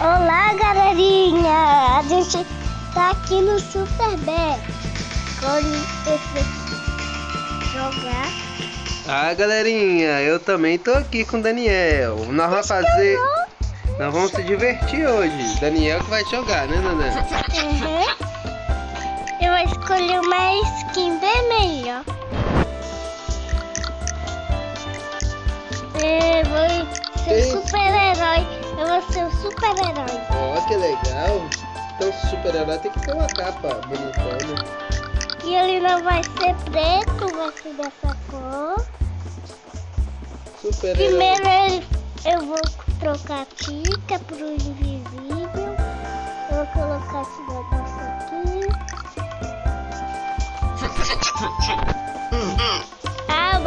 Olá, galerinha! A gente tá aqui no Super Bad. jogar. Ah, galerinha, eu também tô aqui com o Daniel. Nós vamos fazer. Nós vamos se divertir hoje. Daniel que vai jogar, né, Daniel? Uhum. Eu vou escolher uma skin vermelha. Eu um super-herói. Ó, oh, que legal. Então, super-herói tem que ter uma capa bonitona. E ele não vai ser preto, vai ser dessa cor. Super-herói. Primeiro eu vou trocar a tica pro invisível. Eu vou colocar esse negócio aqui. ah,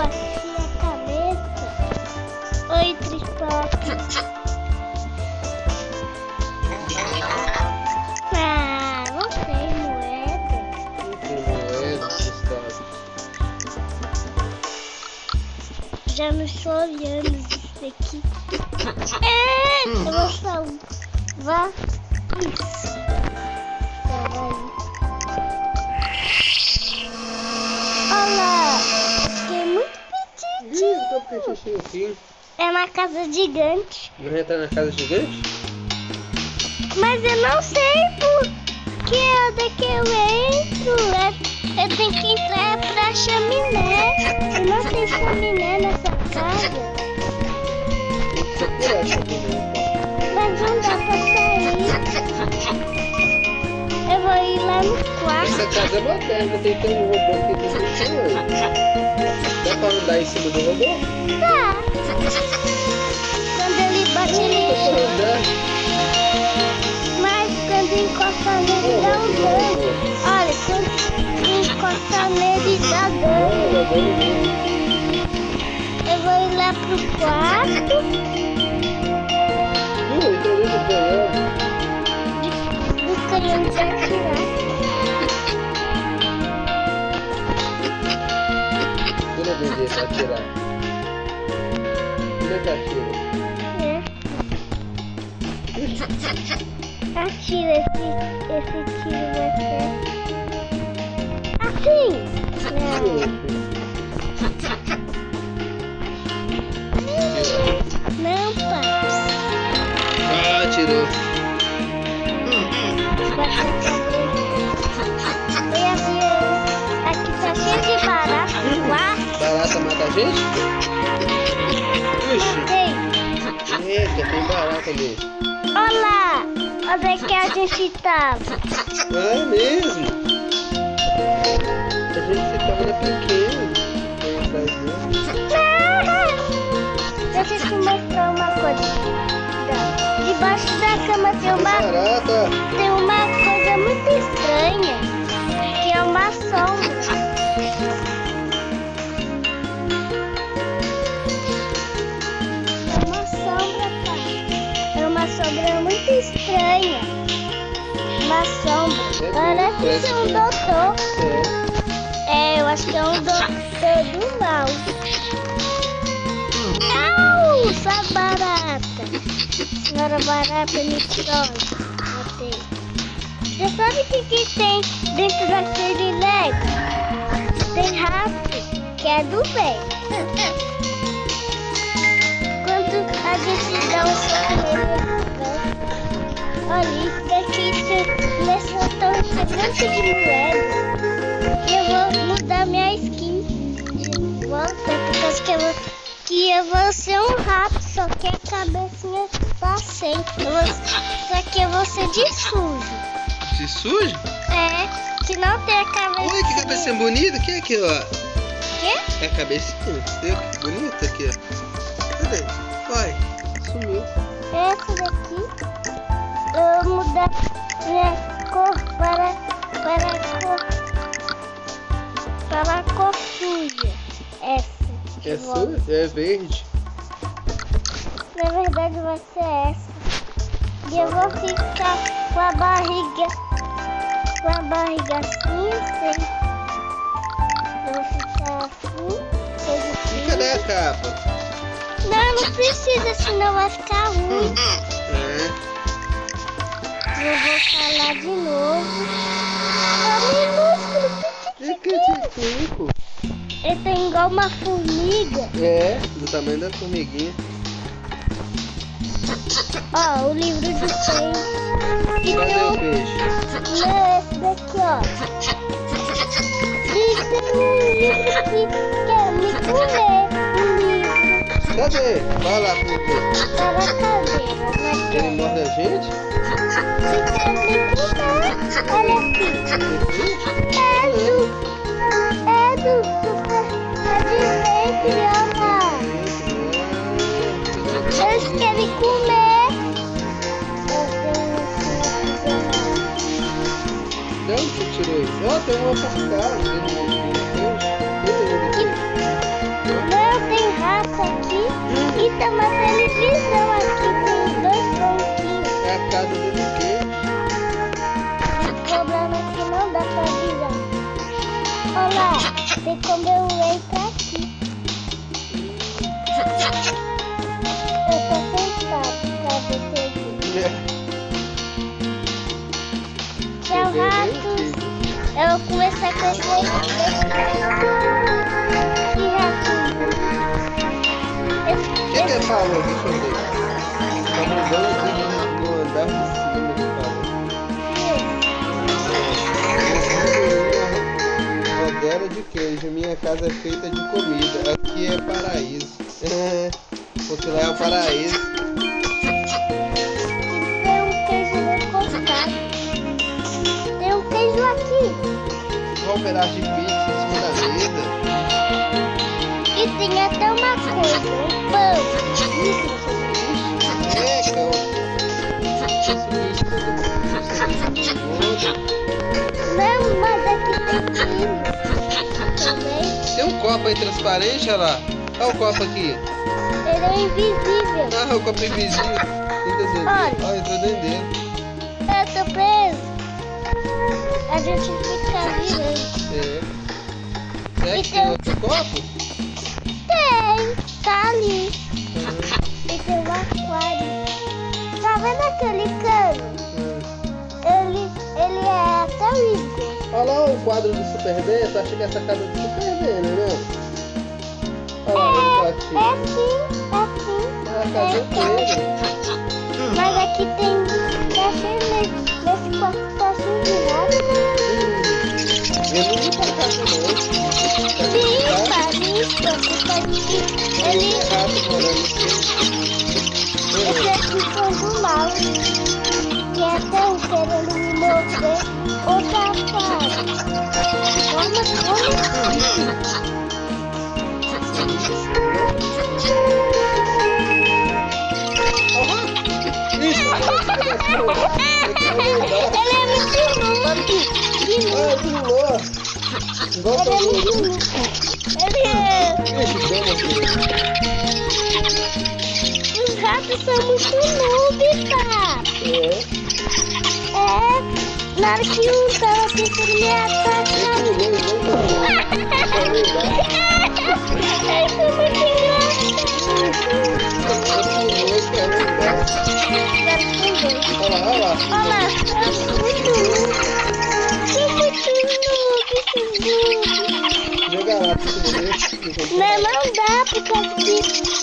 aqui. É, eu vou salvar isso. Olha, fiquei muito petitinho. É uma casa gigante. Vai entrar na casa gigante? Mas eu não sei por que onde é que eu entro. Eu, eu tenho que entrar pra chaminé. Eu não tem chaminé nessa casa. Mas não dá pra sair. Eu vou ir lá no quarto. Essa casa é moderna, tem que ter um robô aqui dentro Dá pra andar em cima do robô? Tá. Quando ele bate, ele Mas quando encosta nele, dá um dano. Olha, quando encosta nele, dá dano vou ir lá pro quarto. Eu vou ganhar. Buscaria onde atirar. Toda vez pra atirar. Como é que atira? É. Atira esse, esse tiro vai ser. Assim! Não. Não, tirou. Aqui tá cheio de barata. Barata mata a gente? Puxa. Tem. Eita, tem barata mesmo. Olá! Onde é que a gente tava? Ah, é mesmo? A gente tava pequeno. Deixa eu te mostrar uma coisa. Debaixo da cama tem uma, tem uma coisa muito estranha, que é uma sombra. É uma sombra, tá? É uma sombra muito estranha. Uma sombra. Parece ser um doutor. É, eu acho que é um doutor do barata. Senhora barata me trouxe. Botei. Você sabe o que, que tem dentro daquele Lego? Tem rato, que é do bem. Quando a gente dá um nele, olha, isso daqui nessa torre gigante de moeda. E eu vou mudar minha skin de volta, por causa que eu vou que eu vou ser um rato, só que a cabecinha tá sem. só que eu vou ser de sujo. De sujo? É, que não tem a cabecinha. Oi, que cabecinha bonita. que é aqui, ó? Quê? É a cabecinha. Viu que bonita aqui, ó. Cadê? Vai, sumiu. Essa daqui, eu vou mudar minha cor É sua? É verde. Na verdade vai ser essa. E eu vou ficar com a barriga. Com a barriga assim, assim. Eu vou ficar assim. Cadê a capa? Não, não precisa, senão vai ficar ruim. É. lá de novo. É minúsculo, que tico? Ele tem igual uma formiga. É, do tamanho da formiguinha. Ó, o livro de peixe. E Cadê o peixe? Não, esse daqui, ó. E tem um livro que quer me comer. Um livro. Cadê? Vai lá quê? Tá na cadeira. Ele morde a gente? Se quer me comer. Olha aqui. É do... É do Ó, tem uma um Não, tem rato aqui e tem uma televisão aqui, tem dois banquinhos. É a casa do quê? O problema é que não dá pra virar. Olha lá, tem como eu esse Que O que que falou? Deixa eu ver. Tá mudando aqui no, no andar de cima que falou. Rodela de queijo. Minha casa é feita de comida. Aqui é paraíso. Porque lá é o paraíso. Tem um queijo aqui. Olha um pedaço de pizza em cima da mesa. E tem até uma coisa, um pão. É, eu... Não, mas aqui tem quilo. Também. Tem um copo aí transparente, olha lá. Olha o copo aqui. Ele é invisível. Ah, o copo invisível. Tenta dentro. Olha. Olha, entrou dentro dele. Eu tô preso. A gente tem copo? Tem, tá ali. E tem um aquário. Tá vendo aquele cano? Ele, ele é até o Igor. Olha lá o quadro do Super D. Tu acha que essa casa é do Super D, né, não? Olha lá, É, ele tá aqui. é sim, é sim. Ah, a casa É, inteira. Mas aqui tem. Tá cheio nesse, quarto tá cheio de nada. Eu não vou pra casa, não. Ele. Esse aqui foi do mal. Que é tão querendo me morder. Ô safado. Vamos, vamos. Ele é muito noob. Ah, pulou. Igual Ele é muito canguru. Os ratos são muito noob, tá? É. É. Na hora que um tava tentando me é e quer andar. Agora são dois. Olha lá, olha lá. Mas não dá, por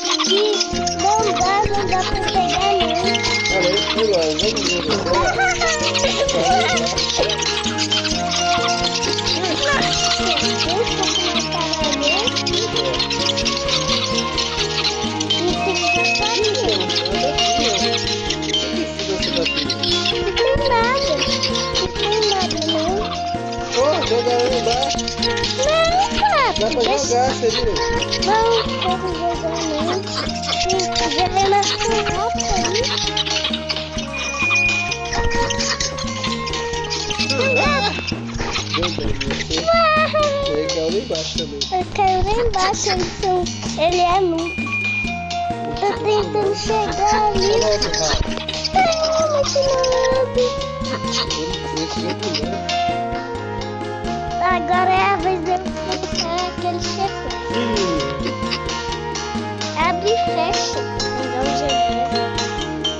Você viu? Não, não. Joguei na sua roupa aí. Meu Deus, você ele caiu lá embaixo também. Eu caiu lá embaixo, são... ele é noob. Tô tentando chegar ali. Ai. Ele já pulou. Agora é a vez de é aquele chefão. Abre e fecha.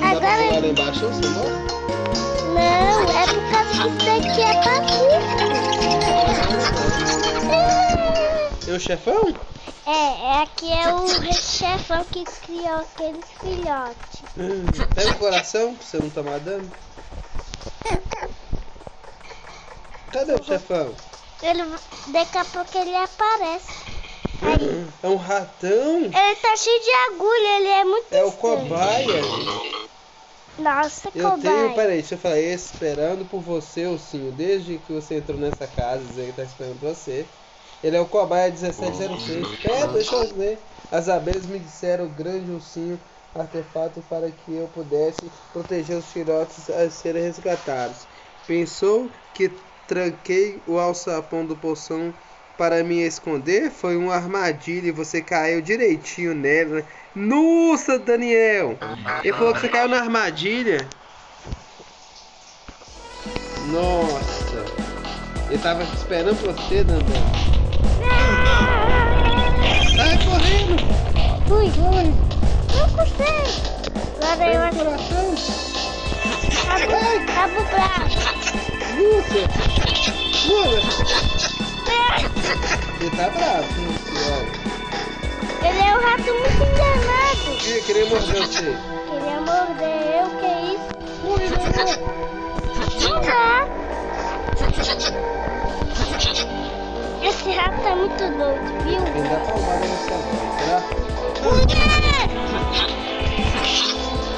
Agora... Agora embaixo, você não? Não, é por causa que isso daqui é pacífico. É o chefão? É, é, aqui é o chefão que criou aqueles filhotes. Pega tem coração pra você não tá tomar dano? Cadê o chefão? Ele, daqui a pouco ele aparece. Aí, É um ratão? ele tá cheio de agulha, ele é muito É o estranho. cobaia. Nossa, Eu cobaia. tenho, peraí, deixa eu falar, esperando por você, Ursinho, desde que você entrou nessa casa, que tá esperando por você. Ele é o cobaia 1706. É, deixa eu ver. As abelhas me disseram o grande ursinho artefato para que eu pudesse proteger os filhotes a serem resgatados. Pensou que tranquei o alçapão do poção para me esconder? Foi uma armadilha e você caiu direitinho nela. Nossa, Daniel! Ele falou que você caiu na armadilha. Nossa! Ele tava esperando você, Dandan. Sai correndo! Ui, ui. Não. Agora eu Pega o coração! Cabo, cabo bravo. Luta! Pula! Ele tá bravo, senhor. Ele é um rato muito enganado. Ele queria morder você. Queria morder eu, que isso? Ui, não, Não dá. Esse rato tá muito doido, viu? Ele dá palmada nessa voz, será? Mulher!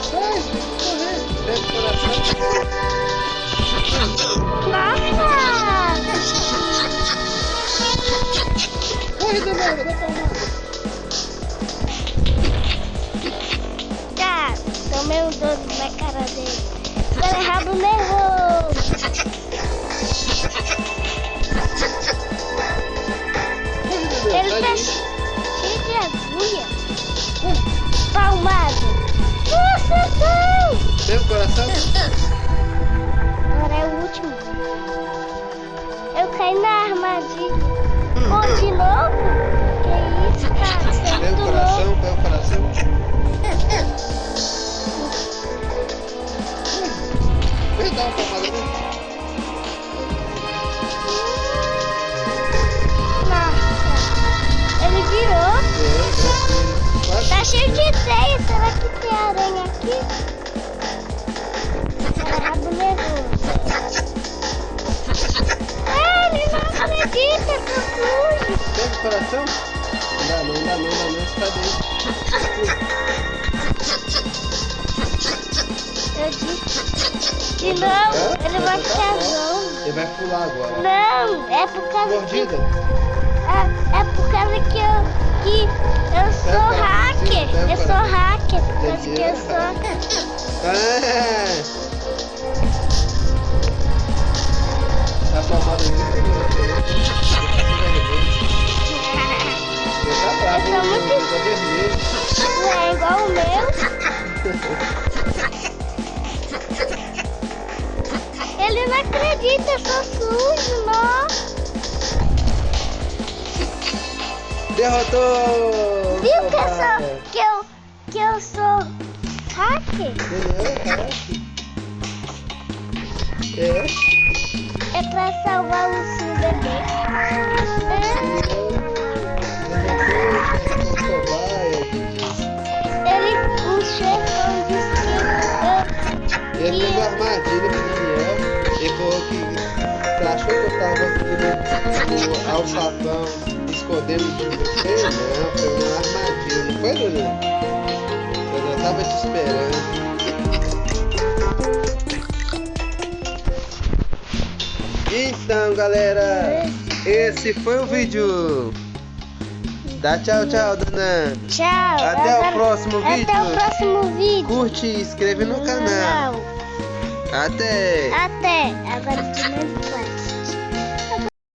Sai, correr! Pega o coração! Nossa! Corre, Dananda, dá! Tá, tomei um doce na cara dele. É rabo nervoso. Corre, Ele tá cheio de agulha. Palmada. Nossa, não! coração! Eu caí na armadilha. Pô, de novo? Que isso, cara? Você é muito louco. coração, pega o coração. Vem dar uma palmada. Nossa. Ele virou. É. Quase. Tá cheio de teia. Será que tem aranha aqui? Coração. Não não, não, dá não, está dentro. Eu disse que não, ele vai ficar zonzo. Ele vai pular agora. Não, é por causa que Mordida? É, é por causa que eu, que eu sou Pega, hacker. pega, Eu sou hacker. Causa que eu sou. Ah! Palmada é muito grande. Ele tá sou hein? muito- Ele tá. Não é igual o meu. Ele não acredita, eu sou sujo, nossa. Derrotou! Viu que eu sou. Que eu, que eu sou hacker? Caraca. É. É pra salvar o seu bebê. É, que fez uma armadilha pro Daniel. Ele falou que você achou que eu tava aqui no alçapão escondendo de você? Não, foi uma armadilha, não foi, Daniel? Eu já tava te esperando. Então, galera, esse foi o vídeo. Dá tchau, tchau, Dana. Tchau. Até o próximo Até vídeo. o próximo vídeo. Curte e inscreve no canal. Até! Até. Agora de novo.